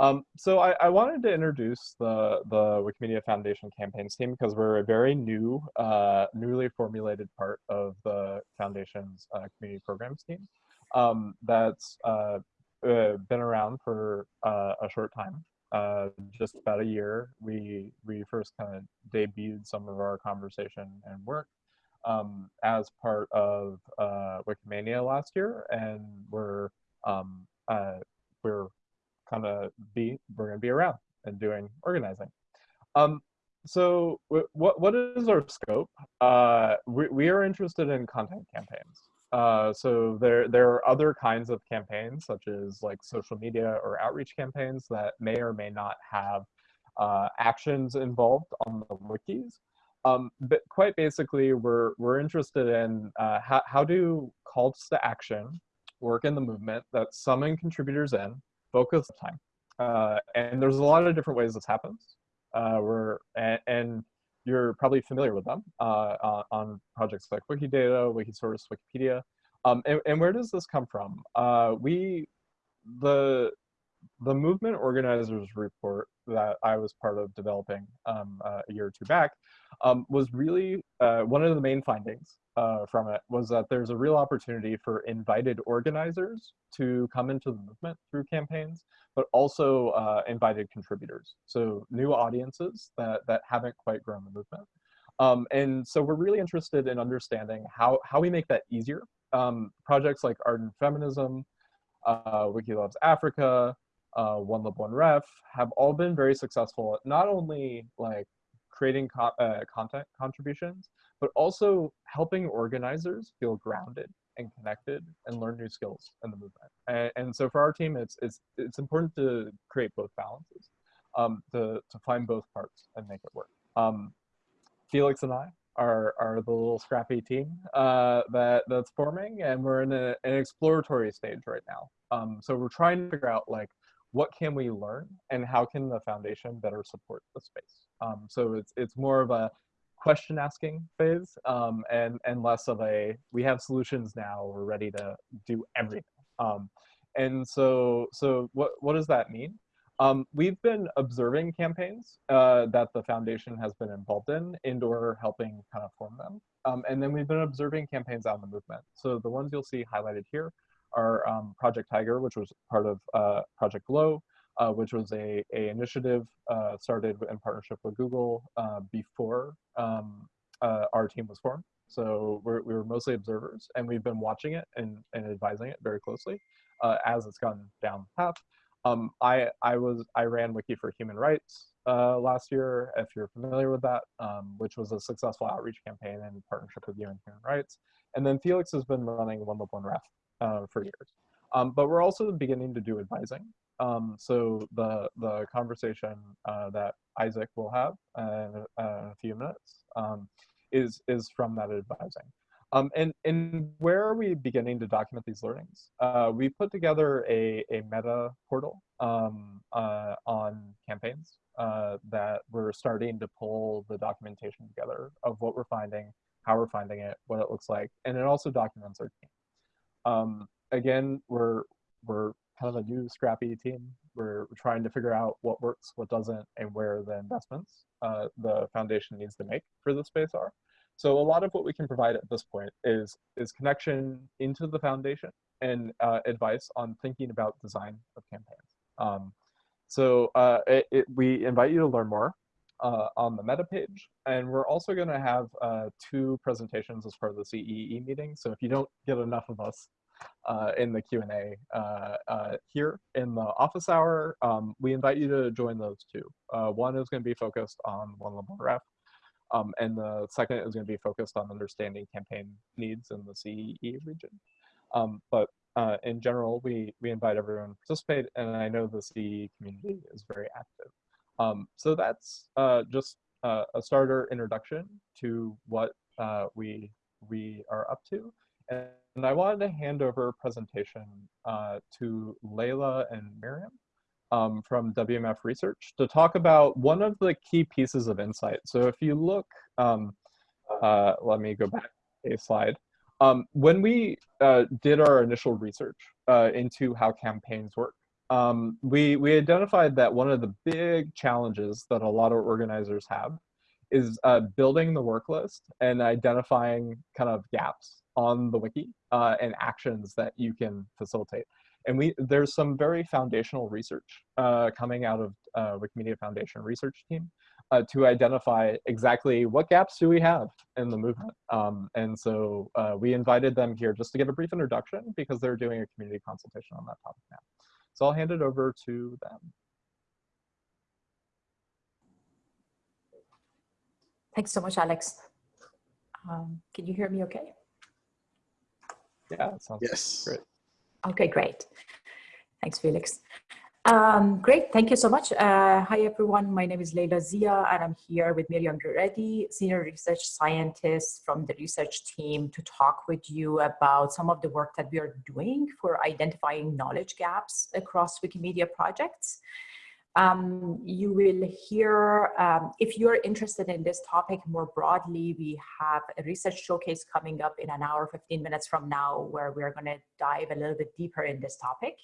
Um, so I, I, wanted to introduce the, the Wikimedia Foundation campaigns team because we're a very new, uh, newly formulated part of the Foundation's uh, community programs team um, that's uh, uh been around for uh, a short time, uh, just about a year. We, we first kind of debuted some of our conversation and work um, as part of Wikimania last year, and we're um, we're kind of be we're going to be around and doing organizing. Um, so what what is our scope? Uh, we, we are interested in content campaigns. Uh, so there there are other kinds of campaigns such as like social media or outreach campaigns that may or may not have uh, actions involved on the wikis. Um, but quite basically, we're we're interested in uh, how how do calls to action work in the movement that summon contributors in focus time. Uh, and there's a lot of different ways this happens. Uh, we're, and, and, you're probably familiar with them uh, on projects like Wikidata, Wikisource, Wikipedia. Um, and, and, where does this come from? Uh, we, the, the movement organizers report that I was part of developing um, uh, a year or two back um, was really uh, one of the main findings uh, from it was that there's a real opportunity for invited organizers to come into the movement through campaigns, but also uh, invited contributors. So new audiences that, that haven't quite grown the movement. Um, and so we're really interested in understanding how, how we make that easier. Um, projects like Art+Feminism, uh, Wiki Loves Africa, uh, One Lib One Ref have all been very successful at not only like creating co uh, content contributions, but also helping organizers feel grounded and connected and learn new skills in the movement. And, and so for our team, it's, it's, it's important to create both balances, um, to, to find both parts and make it work. Um, Felix and I are, are the little scrappy team uh, that, that's forming and we're in a, an exploratory stage right now. Um, so we're trying to figure out like, what can we learn and how can the foundation better support the space? Um, so it's, it's more of a question asking phase um, and, and less of a, we have solutions now, we're ready to do everything. Um, and so, so what, what does that mean? Um, we've been observing campaigns uh, that the foundation has been involved in and or helping kind of form them. Um, and then we've been observing campaigns out in the movement. So the ones you'll see highlighted here are um, Project Tiger, which was part of uh, Project Glow, uh, which was a, a initiative uh, started in partnership with Google uh, before um, uh, our team was formed. So we're, we were mostly observers, and we've been watching it and, and advising it very closely uh, as it's gone down the path. Um, I, I, was, I ran Wiki for Human Rights uh, last year, if you're familiar with that, um, which was a successful outreach campaign in partnership with UN Human Rights. And then Felix has been running One Lib One Ref for years. Um, but we're also beginning to do advising. Um, so the the conversation uh, that Isaac will have in, uh, in a few minutes um, is is from that advising. Um, and, and where are we beginning to document these learnings? Uh, we put together a, a meta portal um, uh, on campaigns uh, that we're starting to pull the documentation together of what we're finding, how we're finding it, what it looks like, and it also documents our team. Um, again, we're, we're kind of a new scrappy team. We're trying to figure out what works, what doesn't, and where the investments uh, the foundation needs to make for the space are. So a lot of what we can provide at this point is, is connection into the foundation and uh, advice on thinking about design of campaigns. Um, so uh, it, it, we invite you to learn more uh, on the meta page. And we're also going to have uh, two presentations as part of the CEE meeting. So if you don't get enough of us uh, in the Q&A uh, uh, here in the office hour. Um, we invite you to join those two. Uh, one is going to be focused on One Lib One Ref, um, and the second is going to be focused on understanding campaign needs in the CEE region. Um, but in general, we, we invite everyone to participate, and I know the CEE community is very active. Um, so that's uh, just a starter introduction to what we, we are up to. And I wanted to hand over presentation uh, to Leila and Miriam um, from WMF Research to talk about one of the key pieces of insight. So if you look, um, uh, let me go back a slide. Um, when we uh, did our initial research uh, into how campaigns work Um, we, we identified that one of the big challenges that a lot of organizers have is uh, building the work list and identifying kind of gaps on the wiki uh, and actions that you can facilitate. And we there's some very foundational research uh, coming out of uh, Wikimedia Foundation research team uh, to identify exactly what gaps do we have in the movement. Um, and so uh, we invited them here just to give a brief introduction because they're doing a community consultation on that topic now. So I'll hand it over to them. Thanks so much, Alex. Um, can you hear me okay? Yeah, sounds yes. great. Okay, great. Thanks, Felix. Um, great, thank you so much. Uh, hi, everyone. My name is Leila Zia, and I'm here with Miriam Redi, Senior Research Scientist from the research team to talk with you about some of the work that we are doing for identifying knowledge gaps across Wikimedia projects. Um, you will hear, um, if you're interested in this topic more broadly, we have a research showcase coming up in an hour, 15 minutes from now, where we're gonna dive a little bit deeper in this topic.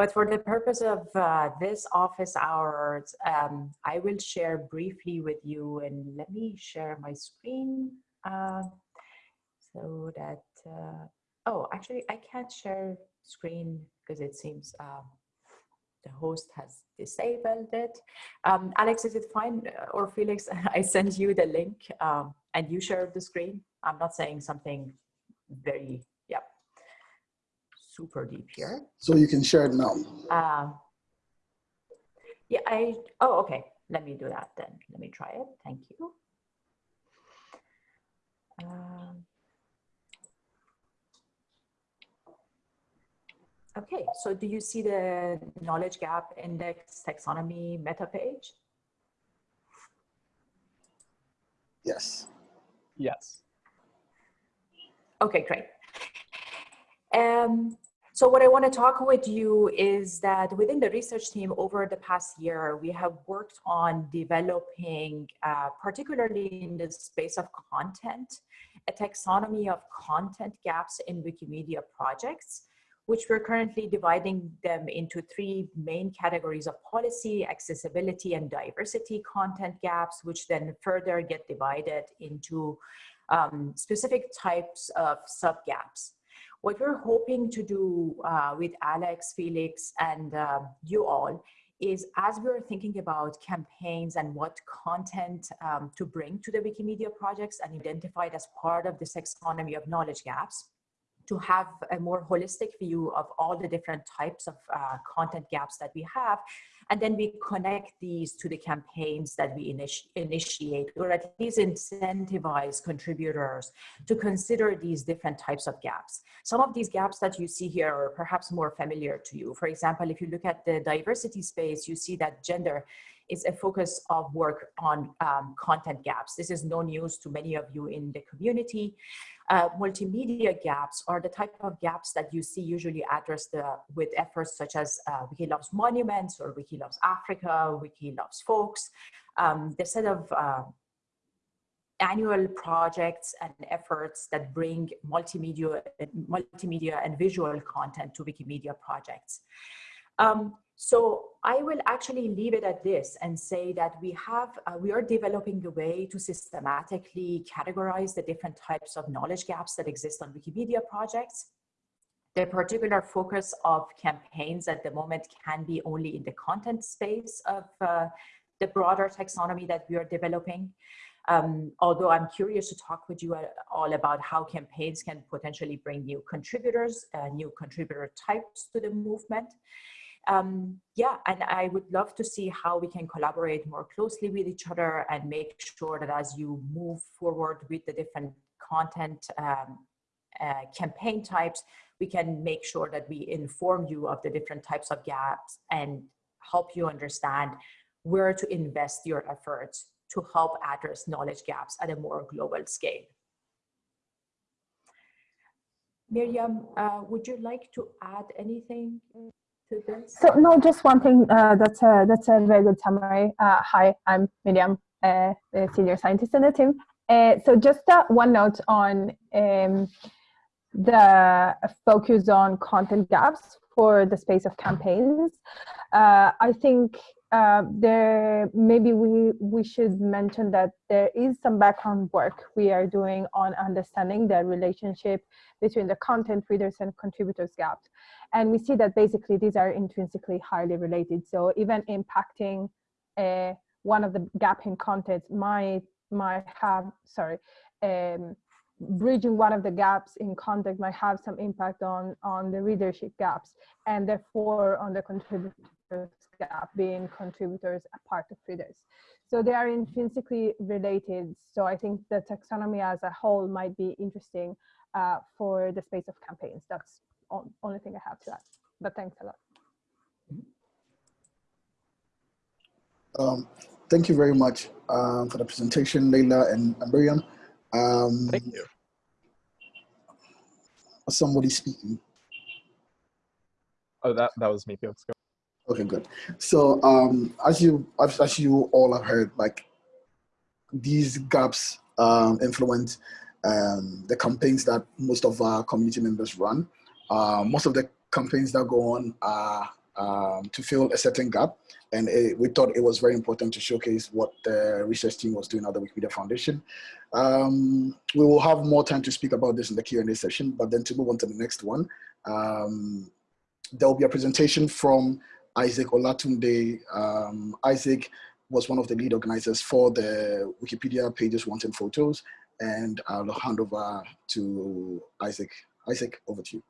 But for the purpose of uh, this office hours, um, I will share briefly with you and let me share my screen uh, so that, uh, oh, actually I can't share screen because it seems uh, the host has disabled it. Um, Alex, is it fine? Uh, or Felix, I send you the link um, and you share the screen. I'm not saying something very, super deep here. So you can share it now. Uh, yeah, I, oh, okay. Let me do that then. Let me try it. Thank you. Um, Okay, so do you see the knowledge gap index taxonomy meta page? Yes. Yes. Okay, great. Um, so what I want to talk with you is that within the research team over the past year, we have worked on developing, uh, particularly in the space of content, a taxonomy of content gaps in Wikimedia projects which we're currently dividing them into three main categories of policy, accessibility, and diversity content gaps, which then further get divided into um, specific types of sub-gaps. What we're hoping to do uh, with Alex, Felix, and uh, you all is as we're thinking about campaigns and what content um, to bring to the Wikimedia projects and identified as part of this taxonomy of knowledge gaps, to have a more holistic view of all the different types of uh, content gaps that we have. And then we connect these to the campaigns that we initi initiate, or at least incentivize contributors to consider these different types of gaps. Some of these gaps that you see here are perhaps more familiar to you. For example, if you look at the diversity space, you see that gender is a focus of work on um, content gaps. This is no news to many of you in the community. Uh, multimedia gaps are the type of gaps that you see usually addressed uh, with efforts such as uh, Wiki Loves Monuments or Wiki Loves Africa, Wiki Loves Folks. Um, the set of uh, annual projects and efforts that bring multimedia, multimedia and visual content to Wikimedia projects. Um, so I will actually leave it at this and say that we have, uh, we are developing a way to systematically categorize the different types of knowledge gaps that exist on Wikimedia projects. The particular focus of campaigns at the moment can be only in the content space of uh, the broader taxonomy that we are developing. Um, although I'm curious to talk with you all about how campaigns can potentially bring new contributors, uh, new contributor types to the movement um, yeah, and I would love to see how we can collaborate more closely with each other and make sure that as you move forward with the different content um, uh, campaign types, we can make sure that we inform you of the different types of gaps and help you understand where to invest your efforts to help address knowledge gaps at a more global scale. Miriam, uh, would you like to add anything? To this? So no, just one thing. Uh, that's a that's a very good summary. Uh, hi, I'm Miriam, uh, the senior scientist in the team. Uh, so just uh, one note on um, the focus on content gaps for the space of campaigns. Uh, I think uh, there maybe we we should mention that there is some background work we are doing on understanding the relationship between the content readers and contributors gaps. And we see that basically these are intrinsically highly related. So even impacting uh, one of the gap in content might might have sorry um, bridging one of the gaps in content might have some impact on on the readership gaps and therefore on the contributors gap being contributors a part of readers so they are intrinsically related so i think the taxonomy as a whole might be interesting uh, for the space of campaigns that's the only thing i have to add but thanks a lot Um, thank you very much um, for the presentation, Leila and, and Miriam. Um, Thank you. somebody speaking. Oh, that that was me. Felix. Go. Okay, good. So um, as you as, you all have heard, like these gaps um, influence um, the campaigns that most of our community members run. Uh, most of the campaigns that go on are um, to fill a certain gap, and it, we thought it was very important to showcase what the research team was doing at the Wikimedia Foundation. Um, we will have more time to speak about this in the Q&A session, but then to move on to the next one, um, there will be a presentation from Isaac Olatunde. Um, Isaac was one of the lead organizers for the Wikipedia pages wanting photos, and I'll hand over to Isaac. Isaac, over to you.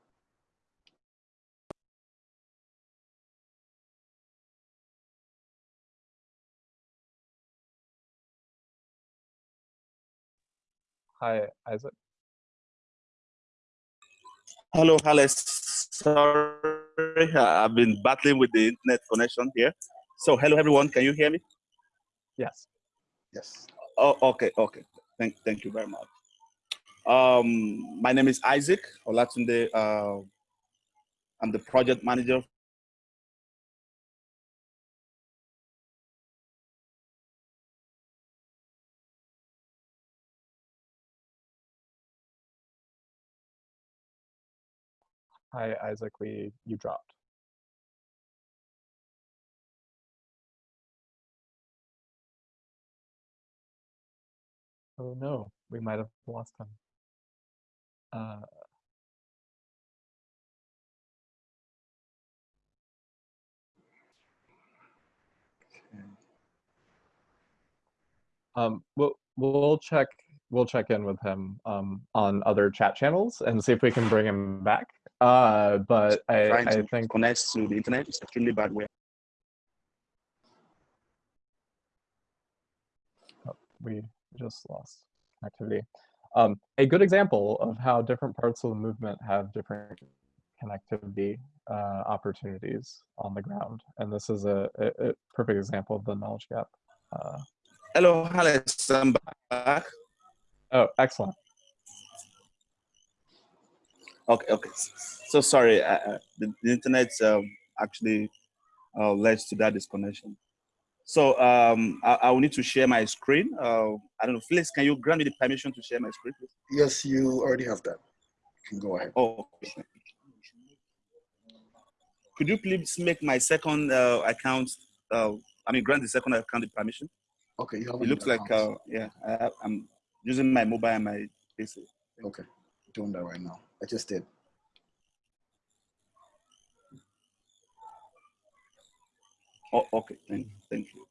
Hi, Isaac. Hello, Alex. Sorry, I've been battling with the internet connection here. So, hello, everyone. Can you hear me? Yes. Yes. Oh, okay, okay. Thank, thank you very much. Um, my name is Isaac Olatunde. Uh, I'm the project manager Hi, Isaac. We you dropped. Oh no, we might have lost him. Uh, um, we'll we'll check we'll check in with him um, on other chat channels and see if we can bring him back. Uh, but I, I think connect to the internet. It's extremely bad way. we just lost connectivity. Um, a good example of how different parts of the movement have different connectivity uh, opportunities on the ground. And this is a, a, a perfect example of the knowledge gap. Uh, Hello, Alex. I'm back. oh, excellent. Okay, okay. So sorry, uh, uh, the, the internet um, actually uh, led to that disconnection. So um, I, I will need to share my screen. Uh, I don't know, Felix, can you grant me the permission to share my screen, please? Yes, you already have that. You can go ahead. Oh, okay. Could you please make my second uh, account, uh, I mean, grant the second account the permission? Okay, you have It looks like, uh, yeah, I, I'm using my mobile and my PC. Okay, doing that right now. I just did. Oh, okay, thank, thank you.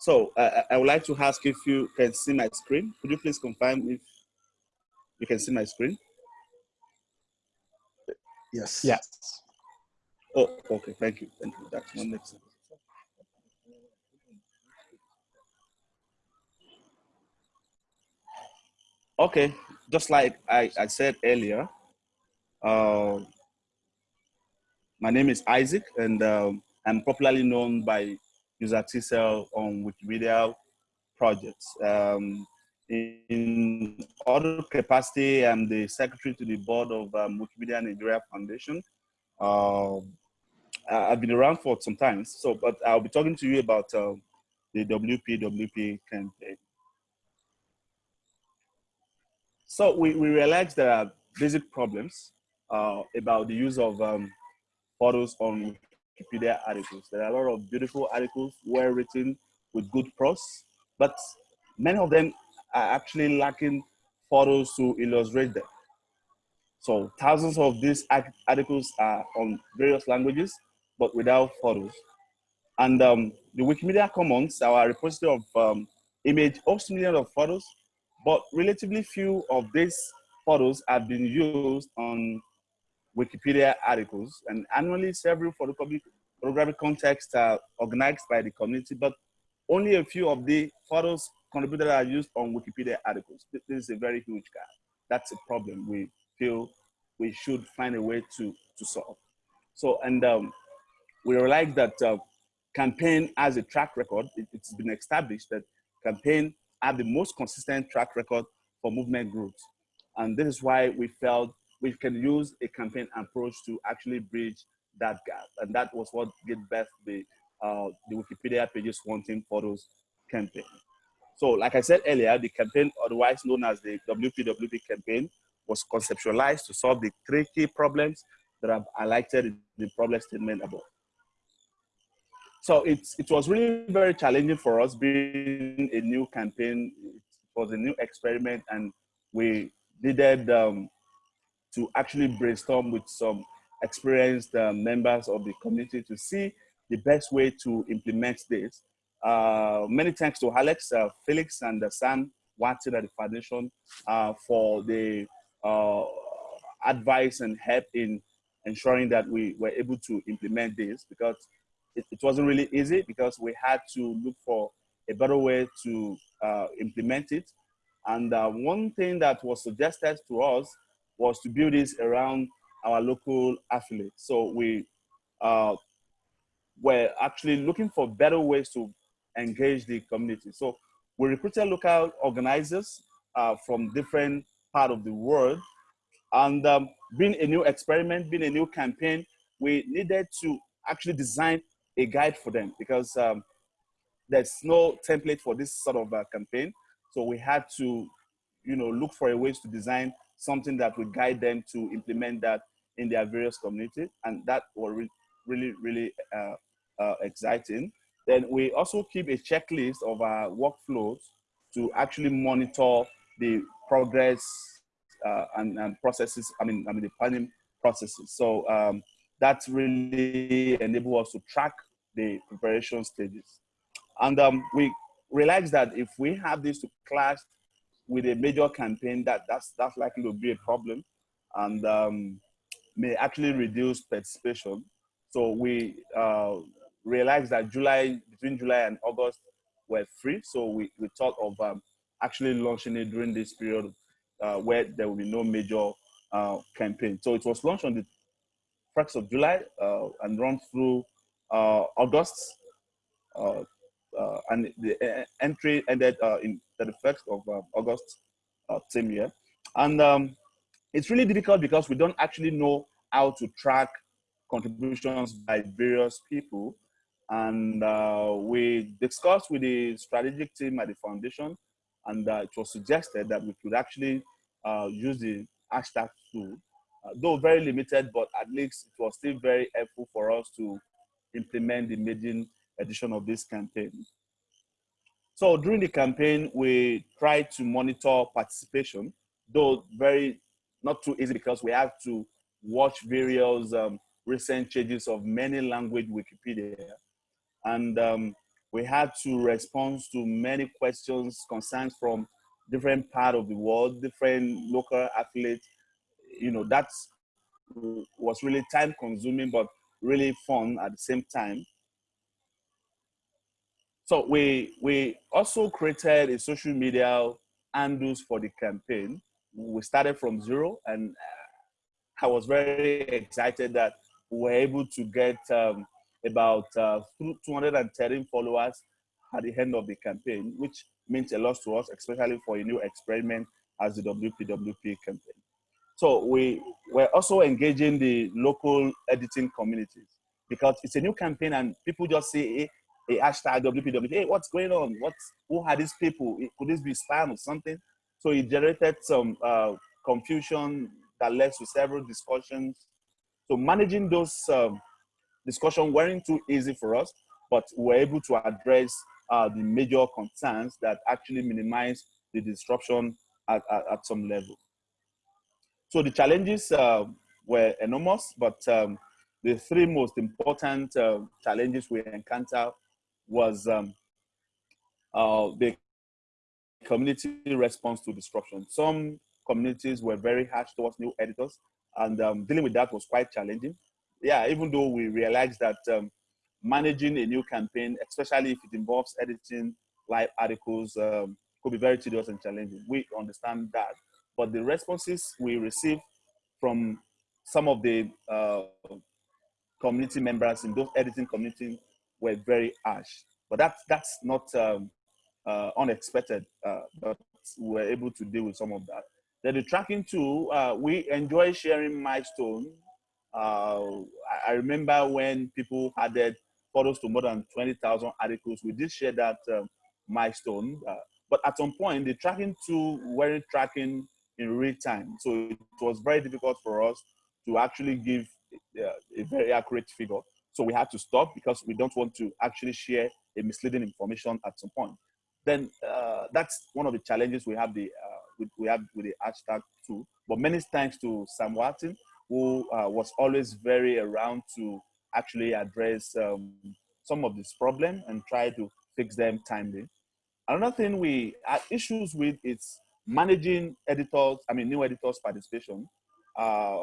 So uh, I would like to ask if you can see my screen. Could you please confirm if you can see my screen? Yes. Yes. Oh, okay, thank you, thank you. That's one makes sense. Okay, just like I, I said earlier, uh, my name is Isaac, and um, I'm popularly known by user TCell on Wikimedia projects. Um, in, other capacity, I'm the secretary to the board of um, Wikimedia Nigeria Foundation. Uh, I've been around for some time. So, but I'll be talking to you about um, the WPWP campaign. So we, we realized there are basic problems uh, about the use of um, photos on Wikipedia articles. There are a lot of beautiful articles, well written, with good prose, but many of them are actually lacking photos to illustrate them. So thousands of these articles are on various languages, but without photos. And um, the Wikimedia Commons, our repository of um, image, hosts millions of photos, but relatively few of these photos have been used on Wikipedia articles. And annually, several photographic contests are organized by the community, but only a few of the photos contributed are used on Wikipedia articles. This is a very huge gap. That's a problem we feel we should find a way to, to solve. So, and um, we realize that uh, campaign has a track record. It, has been established that campaign have the most consistent track record for movement groups. And this is why we felt we can use a campaign approach to actually bridge that gap. And that was what gave birth the, uh, the Wikipedia pages wanting photos campaign. So like I said earlier, the campaign, otherwise known as the WPWP campaign, was conceptualized to solve the three key problems that I've highlighted in the problem statement above. So it's, it was really very challenging for us being a new campaign. It was a new experiment and we needed um, to actually brainstorm with some experienced uh, members of the community to see the best way to implement this. Uh, many thanks to Alex, uh, Felix, and uh, Sam Walton at the foundation uh, for the uh, advice and help in ensuring that we were able to implement this because it, it, wasn't really easy because we had to look for a better way to uh, implement it. And one thing that was suggested to us was to build this around our local affiliates. So we were actually looking for better ways to engage the community. So we recruited local organizers uh, from different part of the world. And um, being a new experiment, being a new campaign, we needed to actually design a guide for them because um, there's no template for this sort of uh, campaign. So we had to, you know, look for a ways to design something that would guide them to implement that in their various communities. And that was re really, really uh, uh, exciting. Then we also keep a checklist of our workflows to actually monitor the progress uh, and, and, processes, I mean, I mean the planning processes. So um, that really enable us to track the preparation stages. And um, we realize that if we have this to clash with a major campaign, that that's, that's likely to be a problem and um, may actually reduce participation. So we uh, realized that July, between July and August were free. So we, we thought of um, actually launching it during this period uh, where there will be no major uh, campaign. So it was launched on the 1st of July uh, and run through uh, August. Uh, uh, and the entry ended in the 1st of August same year. And um, it's really difficult because we don't actually know how to track contributions by various people. And we discussed with the strategic team at the foundation and uh, it was suggested that we could actually uh, use the hashtag tool, uh, though very limited, but at least it was still very helpful for us to implement the maiden edition of this campaign. So during the campaign, we tried to monitor participation, though very not too easy because we have to watch various um, recent changes of many language Wikipedia. And um, we had to respond to many questions, concerns from different part of the world, different local athletes. You know, that was really time consuming, but really fun at the same time. So we, we also created a social media handles for the campaign. We started from zero and I was very excited that we were able to get um, about uh, 213 followers at the end of the campaign, which means a lot to us, especially for a new experiment as the WPWP campaign. So we were also engaging the local editing communities. because it's a new campaign and people just say a hashtag WPW. Hey, what's going on? What's who are these people? Could this be spam or something? So it generated some uh, confusion that led to several discussions. So managing those um, discussions weren't too easy for us, but we were able to address uh, the major concerns that actually minimize the disruption at, at, at some level. So the challenges uh, were enormous, but um, the three most important uh, challenges we encountered was um, uh, the community response to disruption. Some communities were very harsh towards new editors, and um, dealing with that was quite challenging. Yeah, even though we realize that um, managing a new campaign, especially if it involves editing live articles, um, could be very tedious and challenging. We understand that but the responses we received from some of the uh, community members in those editing community were very harsh. But that's, that's not um, uh, unexpected, uh, but we were able to deal with some of that. Then the tracking tool, uh, we enjoy sharing milestone. Uh, I remember when people added photos to more than 20,000 articles, we did share that um, milestone. Uh, but at some point, the tracking tool weren't tracking in real time. So it was very difficult for us to actually give uh, a very accurate figure. So we had to stop because we don't want to actually share a misleading information at some point. Then uh, that's one of the challenges we have the uh, with, we have with the hashtag too. But many thanks to Sam Walton, who uh, was always very around to actually address um, some of this problem and try to fix them timely. Another thing we had issues with is managing editors, I mean, new editors participation, uh,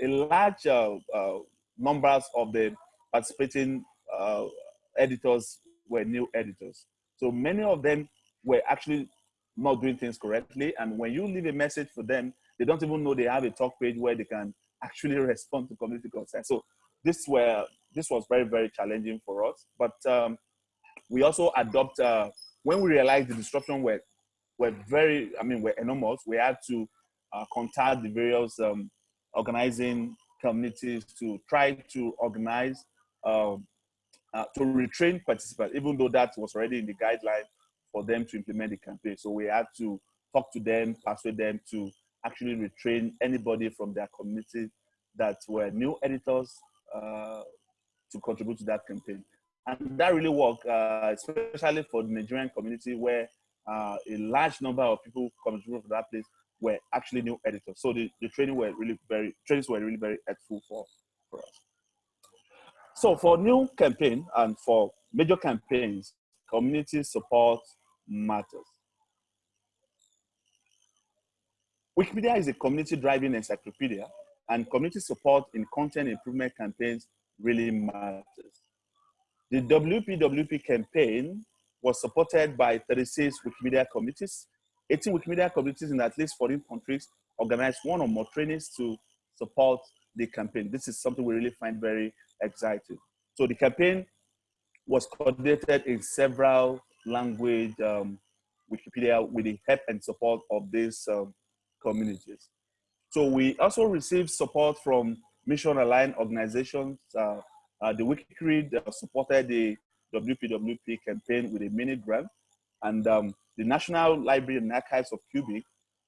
a large uh, uh, numbers of the participating uh, editors were new editors. So many of them were actually not doing things correctly. And when you leave a message for them, they don't even know they have a talk page where they can actually respond to community concerns. So this were this was very very challenging for us. But um, we also adopt uh, when we realized the disruption were were very, I mean, were enormous. We had to uh, contact the various um, organizing communities to try to organize, um, uh, to retrain participants, even though that was already in the guideline for them to implement the campaign. So we had to talk to them, persuade them to actually retrain anybody from their community that were new editors uh, to contribute to that campaign. And that really worked, uh, especially for the Nigerian community where uh, a large number of people coming from that place were actually new editors. So the, the training were really very trainings were really very helpful for, for us. So for new campaign and for major campaigns, community support matters. Wikipedia is a community driving encyclopedia and community support in content improvement campaigns really matters. The WPWP campaign was supported by 36 Wikimedia committees. 18 Wikimedia committees in at least 14 countries organized one or more trainings to support the campaign. This is something we really find very exciting. So the campaign was coordinated in several language um, Wikipedia with the help and support of these um, communities. So we also received support from mission aligned organizations. Uh, uh, the WikiCred uh, supported the WPWP campaign with a mini grant. And um, the National Library and Archives of Quebec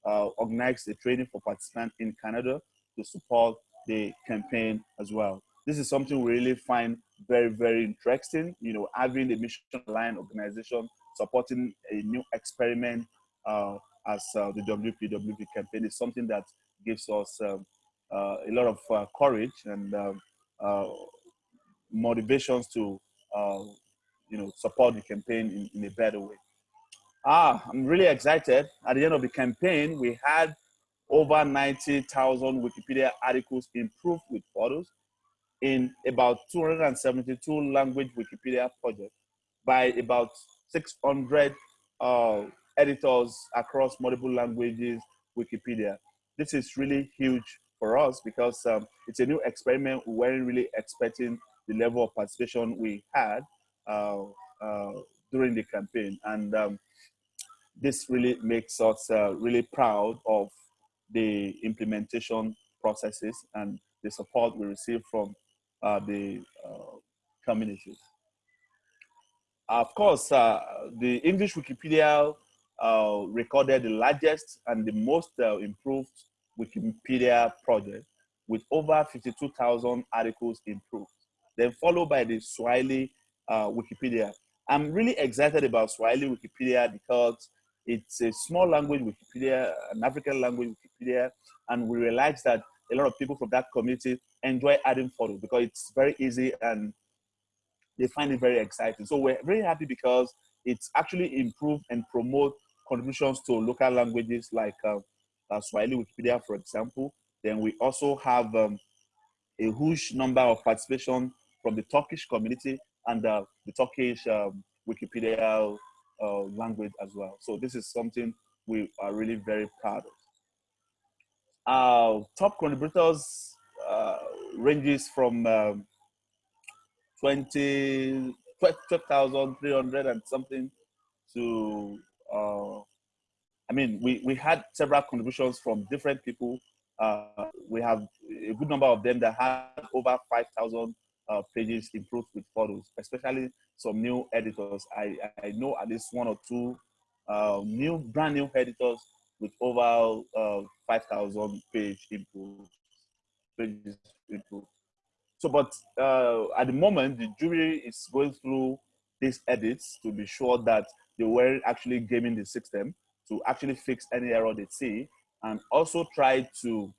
uh, organized a training for participants in Canada to support the campaign as well. This is something we really find very, very interesting. You know, having a mission line organization supporting a new experiment uh, as uh, the WPWP campaign is something that gives us um, uh, a lot of uh, courage and um, uh, motivations to uh, you know, support the campaign in, in a better way. Ah, I'm really excited. At the end of the campaign, we had over 90,000 Wikipedia articles improved with photos in about 272 language Wikipedia projects by about 600 uh, editors across multiple languages Wikipedia. This is really huge for us because um, it's a new experiment. We weren't really expecting the level of participation we had. Uh, uh, during the campaign. And um, this really makes us uh, really proud of the implementation processes and the support we receive from uh, the uh, communities. Of course, uh, the English Wikipedia uh, recorded the largest and the most uh, improved Wikipedia project with over 52,000 articles improved. Then followed by the Swahili uh, Wikipedia. I'm really excited about Swahili Wikipedia because it's a small language Wikipedia, an African language Wikipedia, and we realize that a lot of people from that community enjoy adding photos because it's very easy and they find it very exciting. So we're very happy because it's actually improved and promote contributions to local languages like uh, uh, Swahili Wikipedia, for example. Then we also have um, a huge number of participation from the Turkish community and uh, the Turkish um, Wikipedia uh, language as well. So this is something we are really very proud of. Our top contributors uh, ranges from um, 20, 12,300 and something to, uh, I mean, we, we had several contributions from different people. Uh, we have a good number of them that had over 5,000 uh, pages improved with photos, especially some new editors. I, I know at least one or two uh, new, brand new editors with over uh, 5,000 page pages improved. So, but uh, at the moment, the jury is going through these edits to be sure that they were actually gaming the system to actually fix any error they see and also try to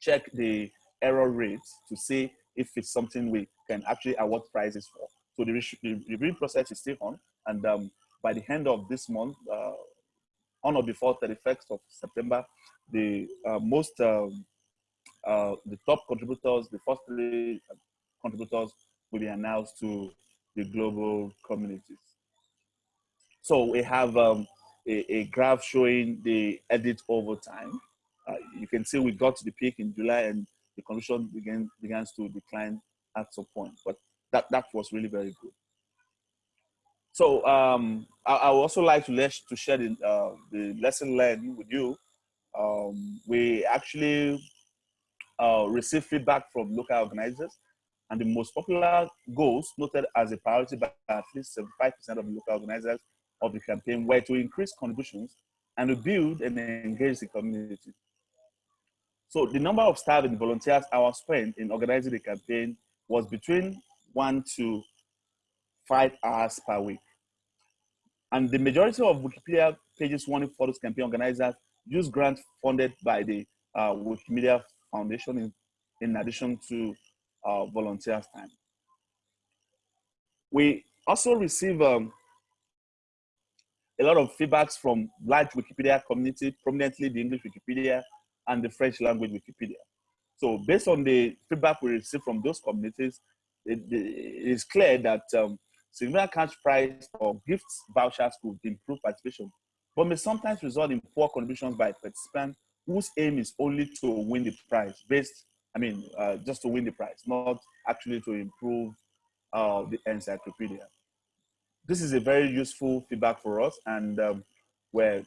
check the error rates to see if it's something we can actually award prizes for. So the, reviewing process is still on and um, by the end of this month, uh, on or before 31st of September, the uh, most um, uh, the top contributors, the first three contributors will be announced to the global communities. So we have um, a, a, graph showing the edit over time. Uh, you can see we got to the peak in July and the condition began begins to decline at some point, but that, that was really very good. So um, I, I, would also like to, let, to share the, uh, the lesson learned with you. Um, we actually uh, receive feedback from local organizers. And the most popular goals noted as a priority by at least 75% of local organizers of the campaign were to increase contributions and to build and engage the community. So the number of staff and volunteers hours spent in organizing the campaign was between one to five hours per week. And the majority of Wikipedia pages wanting photos campaign organizers use grants funded by the uh, Wikimedia Foundation in, in addition to uh, volunteers time. We also receive um, a lot of feedbacks from large Wikipedia community, prominently the English Wikipedia and the French language Wikipedia. So based on the feedback we receive from those communities, it, it is clear that um, significant cash prize or gifts vouchers could improve participation, but may sometimes result in poor contributions by participants whose aim is only to win the prize based, I mean, uh, just to win the prize, not actually to improve uh, the encyclopedia. This is a very useful feedback for us and um, we're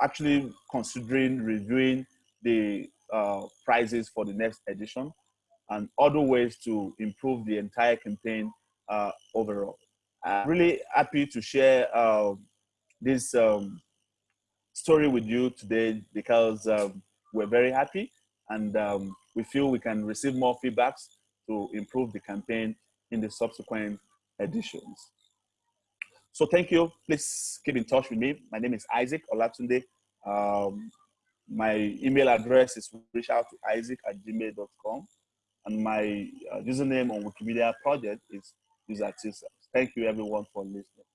actually considering reviewing the uh, prizes for the next edition and other ways to improve the entire campaign uh, overall. I'm really happy to share uh, this um, story with you today because um, we're very happy and um, we feel we can receive more feedbacks to improve the campaign in the subsequent editions. So thank you. Please keep in touch with me. My name is Isaac Olatunde. Um, my email address is reach out to isaac at gmail.com. And my uh, username on Wikimedia project is user Thank you everyone for listening.